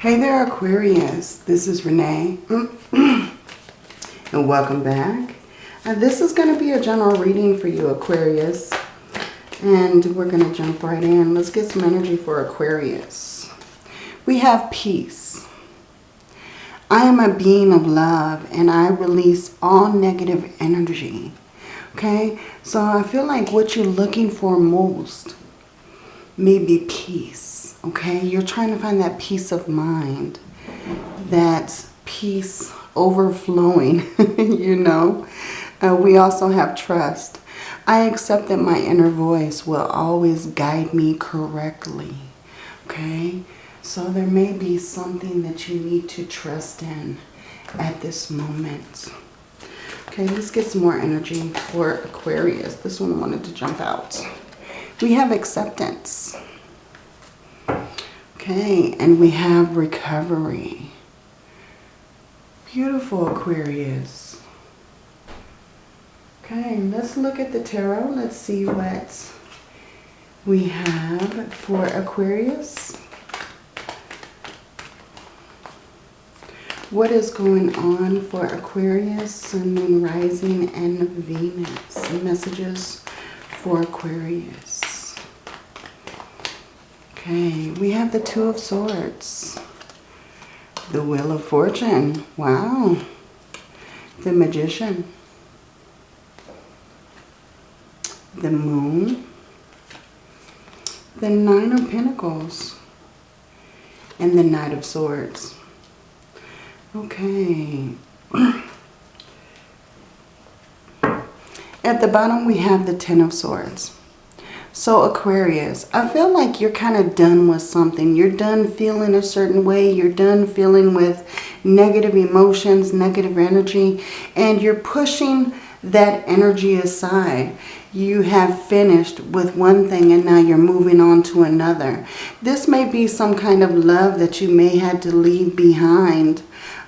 Hey there Aquarius, this is Renee and welcome back. Uh, this is going to be a general reading for you Aquarius and we're going to jump right in. Let's get some energy for Aquarius. We have peace. I am a being of love and I release all negative energy. Okay, so I feel like what you're looking for most may be peace okay? You're trying to find that peace of mind, that peace overflowing, you know? Uh, we also have trust. I accept that my inner voice will always guide me correctly, okay? So there may be something that you need to trust in at this moment. Okay, let's get some more energy for Aquarius. This one wanted to jump out. We have acceptance. Okay, and we have recovery. Beautiful Aquarius. Okay, let's look at the tarot. Let's see what we have for Aquarius. What is going on for Aquarius, Sun, Moon, Rising, and Venus? Messages for Aquarius. Okay, we have the Two of Swords. The Wheel of Fortune. Wow. The Magician. The Moon. The Nine of Pentacles. And the Knight of Swords. Okay. At the bottom we have the Ten of Swords. So Aquarius, I feel like you're kind of done with something. You're done feeling a certain way. You're done feeling with negative emotions, negative energy, and you're pushing that energy aside. You have finished with one thing and now you're moving on to another. This may be some kind of love that you may had to leave behind,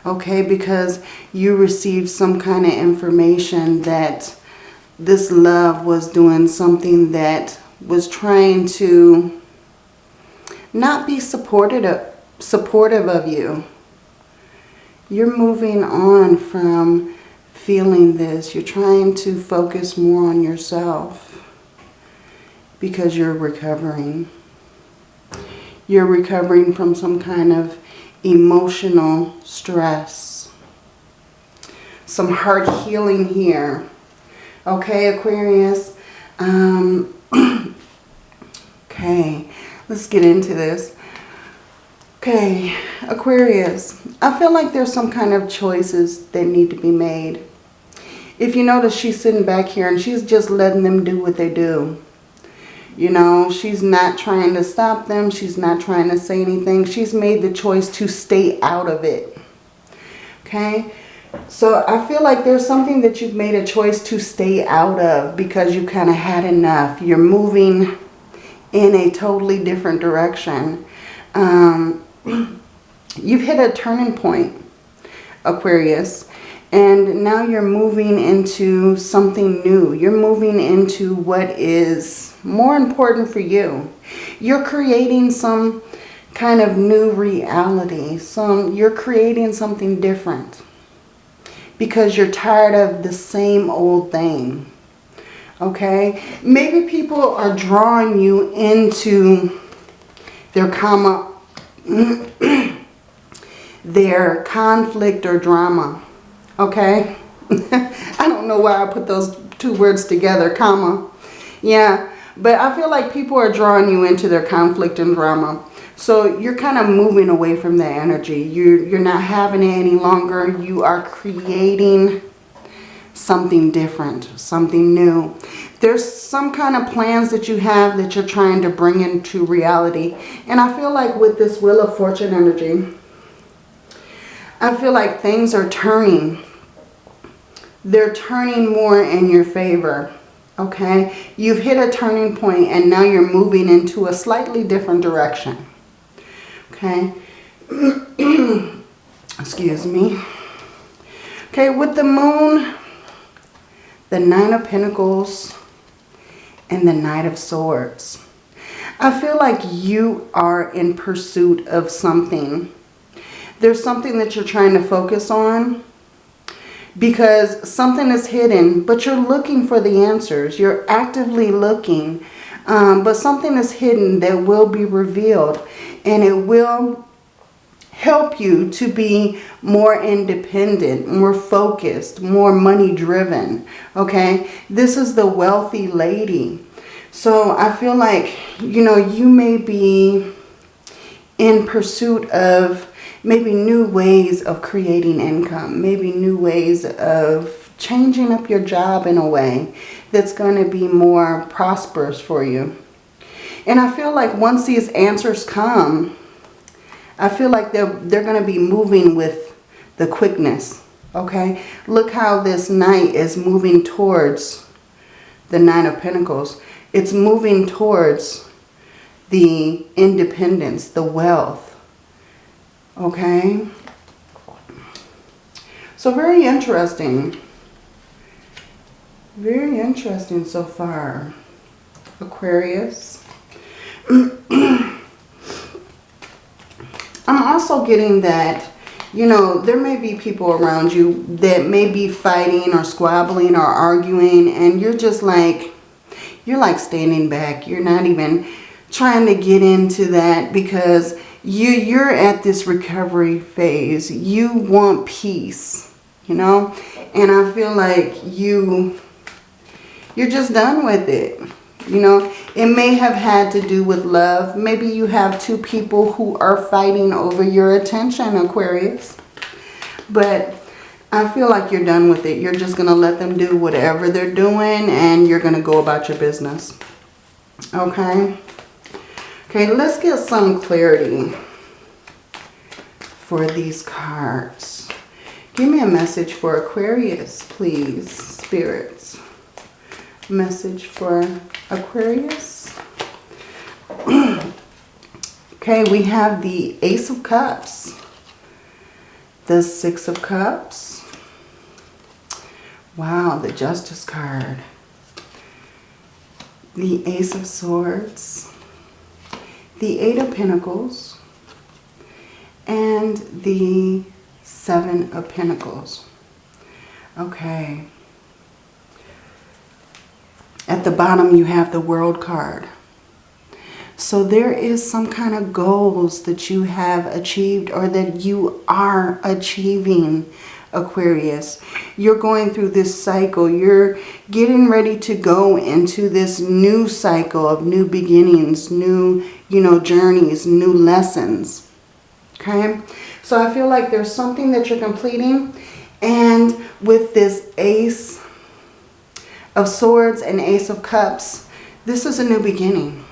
okay, because you received some kind of information that this love was doing something that was trying to not be supported supportive of you. You're moving on from feeling this. You're trying to focus more on yourself because you're recovering. You're recovering from some kind of emotional stress. Some heart healing here. Okay, Aquarius. Um, okay, let's get into this. Okay, Aquarius, I feel like there's some kind of choices that need to be made. If you notice, she's sitting back here and she's just letting them do what they do. You know, she's not trying to stop them. She's not trying to say anything. She's made the choice to stay out of it. Okay? So I feel like there's something that you've made a choice to stay out of because you kind of had enough. You're moving in a totally different direction. Um, you've hit a turning point, Aquarius. And now you're moving into something new. You're moving into what is more important for you. You're creating some kind of new reality. Some You're creating something different because you're tired of the same old thing. Okay? Maybe people are drawing you into their comma their conflict or drama. Okay? I don't know why I put those two words together, comma. Yeah, but I feel like people are drawing you into their conflict and drama. So you're kind of moving away from the energy. You're, you're not having it any longer. You are creating something different, something new. There's some kind of plans that you have that you're trying to bring into reality. And I feel like with this Wheel of Fortune energy, I feel like things are turning. They're turning more in your favor. Okay? You've hit a turning point and now you're moving into a slightly different direction okay? Excuse me. Okay, with the moon, the Nine of Pentacles, and the Knight of Swords. I feel like you are in pursuit of something. there's something that you're trying to focus on because something is hidden, but you're looking for the answers. You're actively looking, um, but something is hidden that will be revealed and it will help you to be more independent, more focused, more money driven. Okay, this is the wealthy lady. So I feel like, you know, you may be in pursuit of maybe new ways of creating income, maybe new ways of changing up your job in a way that's going to be more prosperous for you. And I feel like once these answers come, I feel like they're, they're going to be moving with the quickness. Okay, look how this knight is moving towards the Nine of Pentacles. It's moving towards the independence, the wealth, Okay. So very interesting. Very interesting so far. Aquarius. I'm also getting that, you know, there may be people around you that may be fighting or squabbling or arguing and you're just like, you're like standing back. You're not even trying to get into that because you you're at this recovery phase. You want peace you know? And i feel like you you're just done with it you know? It may have had to do with love. Maybe you have two people who are fighting over your attention aquarius. But i feel like you're done with it. You're just gonna let them do whatever they're doing and you're gonna go about your business. Okay? Okay, let's get some clarity for these cards. Give me a message for Aquarius, please, spirits. Message for Aquarius. okay, we have the Ace of Cups. The Six of Cups. Wow, the Justice card. The Ace of Swords the Eight of Pentacles, and the Seven of Pentacles. Okay. At the bottom, you have the World card. So there is some kind of goals that you have achieved or that you are achieving Aquarius. You're going through this cycle. You're getting ready to go into this new cycle of new beginnings, new, you know, journeys, new lessons. Okay? So I feel like there's something that you're completing. And with this Ace of Swords and Ace of Cups, this is a new beginning.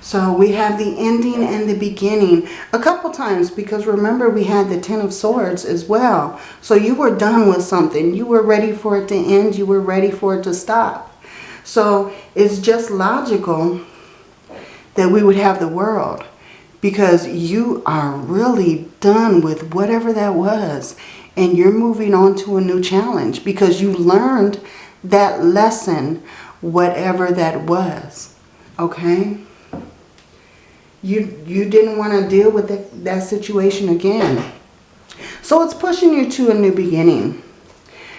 So we have the ending and the beginning a couple times because remember we had the Ten of Swords as well. So you were done with something. You were ready for it to end. You were ready for it to stop. So it's just logical that we would have the world because you are really done with whatever that was and you're moving on to a new challenge because you learned that lesson whatever that was okay you, you didn't want to deal with that, that situation again. So it's pushing you to a new beginning,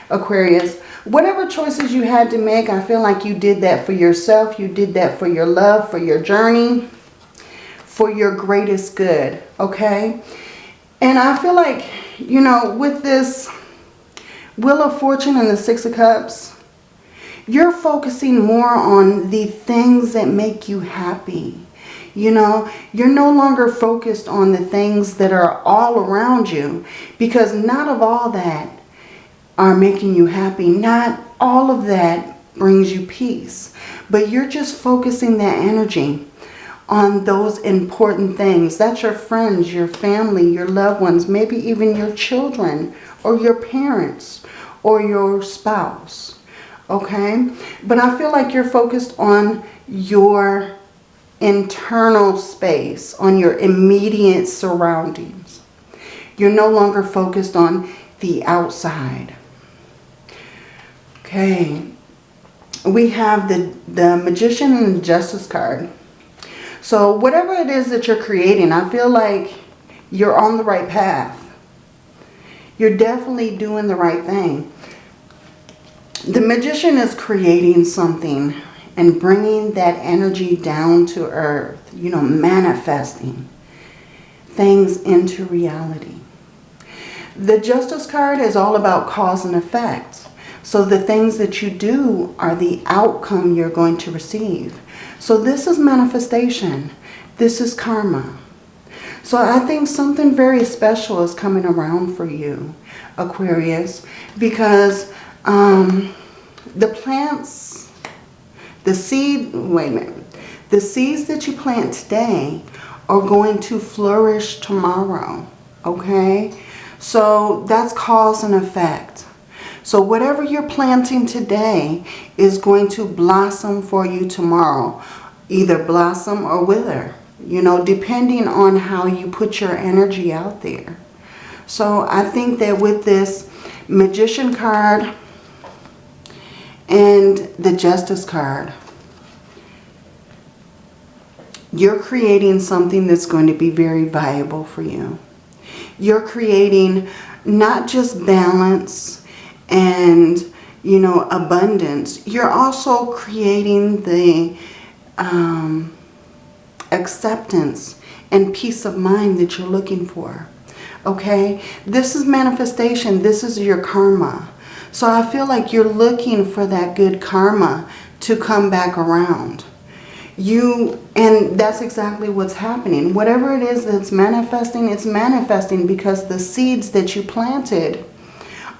Aquarius. Whatever choices you had to make, I feel like you did that for yourself. You did that for your love, for your journey, for your greatest good, okay? And I feel like, you know, with this Wheel of Fortune and the Six of Cups, you're focusing more on the things that make you happy. You know, you're no longer focused on the things that are all around you because not of all that are making you happy. Not all of that brings you peace. But you're just focusing that energy on those important things. That's your friends, your family, your loved ones, maybe even your children or your parents or your spouse. Okay? But I feel like you're focused on your internal space, on your immediate surroundings. You're no longer focused on the outside. Okay. We have the, the Magician and the Justice card. So whatever it is that you're creating, I feel like You're on the right path. You're definitely doing the right thing. The magician is creating something and bringing that energy down to earth. You know, manifesting things into reality. The Justice card is all about cause and effect. So the things that you do are the outcome you're going to receive. So this is manifestation. This is karma. So I think something very special is coming around for you, Aquarius, because um, the plants, the seed, wait a minute, the seeds that you plant today are going to flourish tomorrow, okay? So that's cause and effect. So whatever you're planting today is going to blossom for you tomorrow. Either blossom or wither, you know, depending on how you put your energy out there. So I think that with this Magician card and the Justice card, you're creating something that's going to be very valuable for you. You're creating not just balance and, you know, abundance. You're also creating the um, acceptance and peace of mind that you're looking for. Okay? This is manifestation. This is your karma. So I feel like you're looking for that good karma to come back around. You and that's exactly what's happening. Whatever it is that's manifesting it's manifesting because the seeds that you planted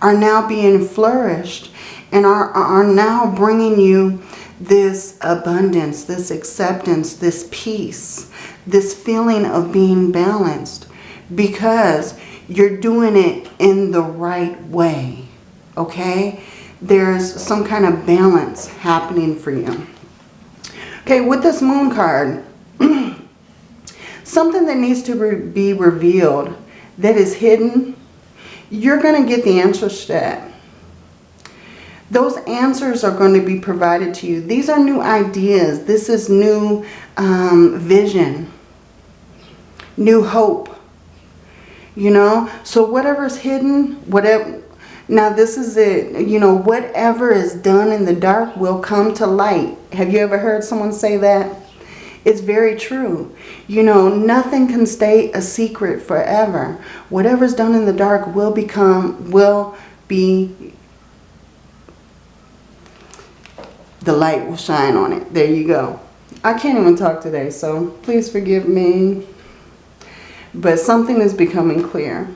are now being flourished and are, are now bringing you this abundance this acceptance this peace this feeling of being balanced because you're doing it in the right way okay there's some kind of balance happening for you Okay, with this moon card, something that needs to re be revealed that is hidden, you're going to get the answers to that. Those answers are going to be provided to you. These are new ideas. This is new um, vision, new hope. You know, so whatever's hidden, whatever, now this is it, you know, whatever is done in the dark will come to light. Have you ever heard someone say that? It's very true. You know, nothing can stay a secret forever. Whatever's done in the dark will become, will be, the light will shine on it. There you go. I can't even talk today, so please forgive me. But something is becoming clear.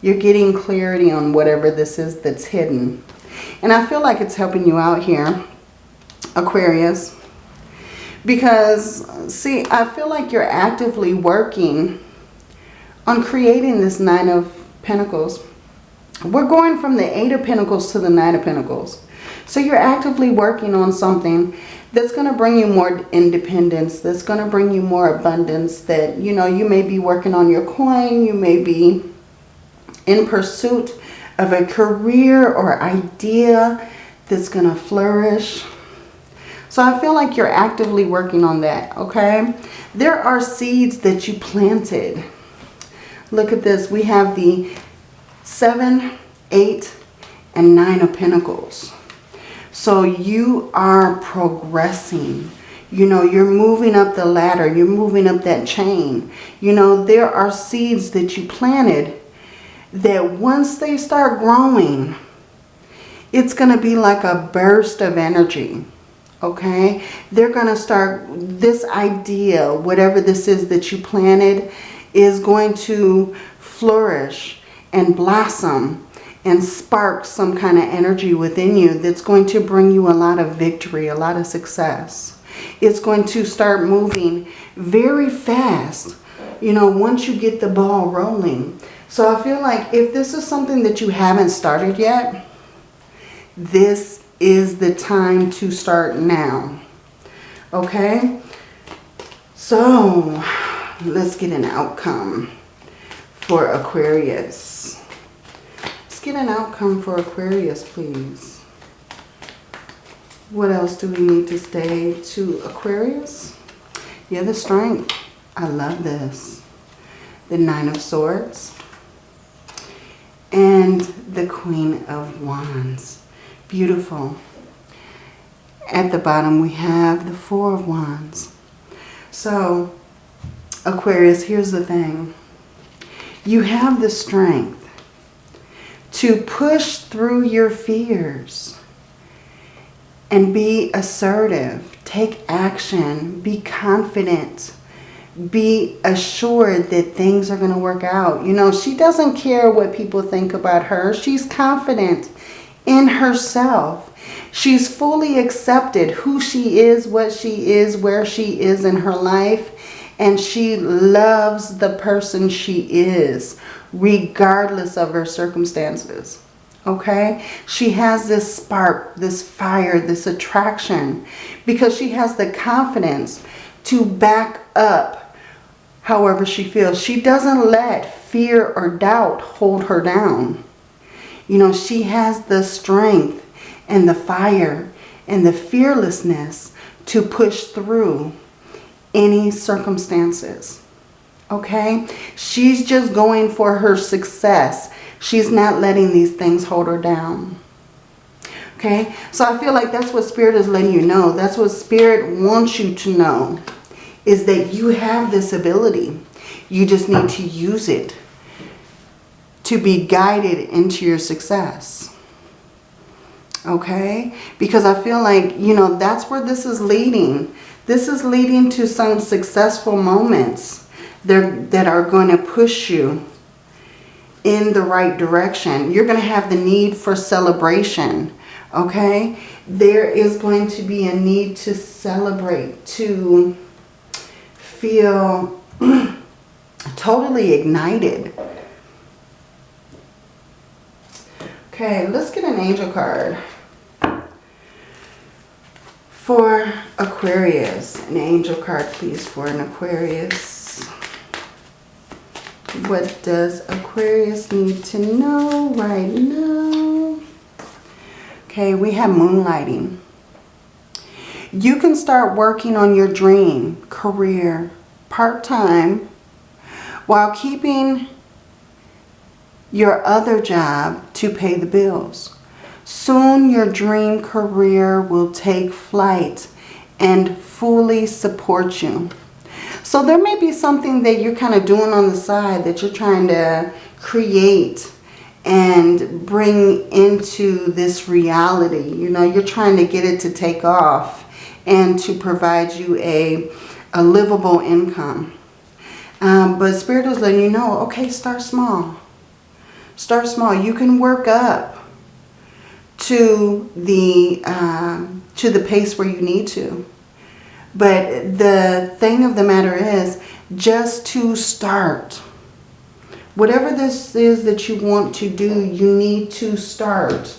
You're getting clarity on whatever this is that's hidden. And I feel like it's helping you out here, Aquarius. Because, see, I feel like you're actively working on creating this Nine of Pentacles. We're going from the Eight of Pentacles to the Nine of Pentacles. So you're actively working on something that's going to bring you more independence, that's going to bring you more abundance, that, you know, you may be working on your coin, you may be in pursuit of a career or idea that's going to flourish. So I feel like you're actively working on that, okay? There are seeds that you planted. Look at this. We have the seven, eight, and nine of pentacles. So you are progressing. You know, you're moving up the ladder. You're moving up that chain. You know, there are seeds that you planted that once they start growing, it's going to be like a burst of energy. Okay? They're going to start, this idea, whatever this is that you planted, is going to flourish and blossom and spark some kind of energy within you that's going to bring you a lot of victory, a lot of success. It's going to start moving very fast, you know, once you get the ball rolling. So I feel like if this is something that you haven't started yet, this is the time to start now. Okay? So, let's get an outcome for Aquarius. Let's get an outcome for Aquarius, please. What else do we need to stay to Aquarius? Yeah, the strength. I love this. the Nine of Swords, and the Queen of Wands. Beautiful. At the bottom we have the Four of Wands. So, Aquarius, here's the thing. You have the strength to push through your fears and be assertive. Take action. Be confident. Be assured that things are going to work out. You know, she doesn't care what people think about her. She's confident in herself. She's fully accepted who she is, what she is, where she is in her life. And she loves the person she is, regardless of her circumstances. Okay? She has this spark, this fire, this attraction. Because she has the confidence to back up however she feels. She doesn't let fear or doubt hold her down. You know, she has the strength and the fire and the fearlessness to push through any circumstances. Okay? She's just going for her success. She's not letting these things hold her down. Okay? So I feel like that's what Spirit is letting you know. That's what Spirit wants you to know. Is that you have this ability. You just need to use it to be guided into your success okay? Because I feel like, you know, that's where this is leading. This is leading to some successful moments that, that are going to push you in the right direction. You're going to have the need for celebration, okay? There is going to be a need to celebrate, to feel totally ignited. Okay, let's get an angel card for Aquarius. An angel card, please, for an Aquarius. What does Aquarius need to know right now? Okay, we have moonlighting. You can start working on your dream career part-time while keeping your other job to pay the bills. Soon your dream career will take flight and fully support you. So there may be something that you're kind of doing on the side that you're trying to create and bring into this reality. You know, you're trying to get it to take off and to provide you a, a livable income. Um, but Spirit is letting you know, okay, start small. Start small. You can work up to the uh, to the pace where you need to. But the thing of the matter is just to start. Whatever this is that you want to do, you need to start.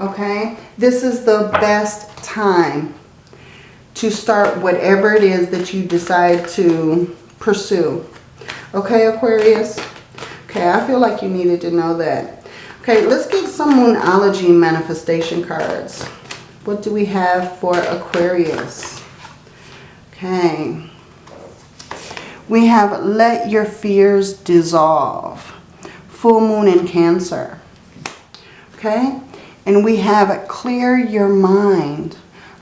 Okay? This is the best time to start whatever it is that you decide to pursue. Okay, Aquarius? Okay, I feel like you needed to know that. Okay, let's get some Moonology manifestation cards. What do we have for Aquarius? Okay. We have Let Your Fears Dissolve. Full Moon in Cancer. Okay. And we have Clear Your Mind.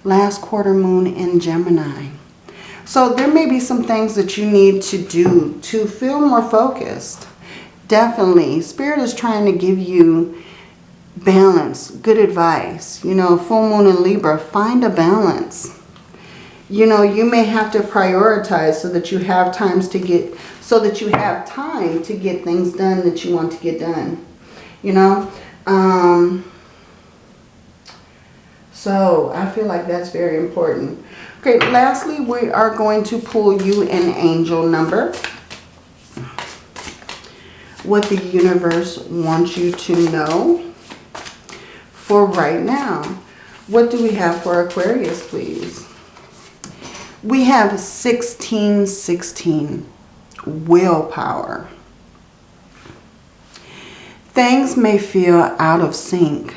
Last quarter moon in Gemini. So there may be some things that you need to do to feel more focused definitely. Spirit is trying to give you balance, good advice. You know, full moon in Libra, find a balance. You know, you may have to prioritize so that you have times to get, so that you have time to get things done that you want to get done. You know, um, so I feel like that's very important. Okay, lastly, we are going to pull you an angel number what the universe wants you to know for right now. What do we have for Aquarius, please? We have 1616, willpower. Things may feel out of sync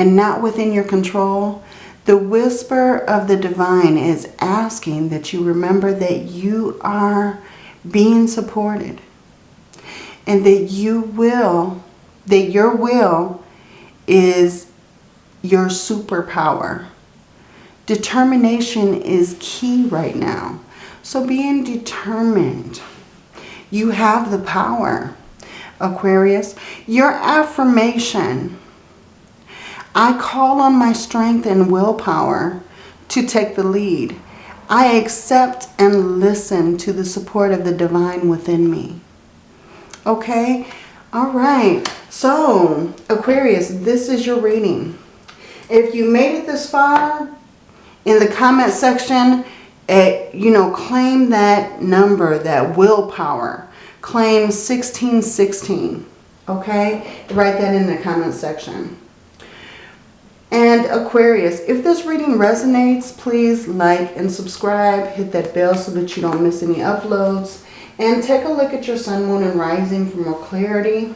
and not within your control. The whisper of the divine is asking that you remember that you are being supported and that you will, that your will is your superpower. Determination is key right now. So being determined, you have the power. Aquarius, your affirmation, I call on my strength and willpower to take the lead. I accept and listen to the support of the divine within me. Okay? All right. So, Aquarius, this is your reading. If you made it this far, in the comment section, eh, you know, claim that number, that willpower. Claim 1616. Okay? Write that in the comment section. And Aquarius, if this reading resonates, please like and subscribe. Hit that bell so that you don't miss any uploads. And take a look at your sun, moon, and rising for more clarity.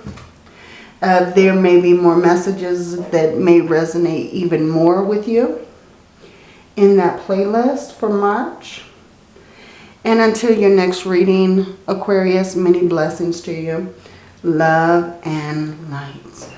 Uh, there may be more messages that may resonate even more with you in that playlist for March. And until your next reading, Aquarius, many blessings to you. Love and light.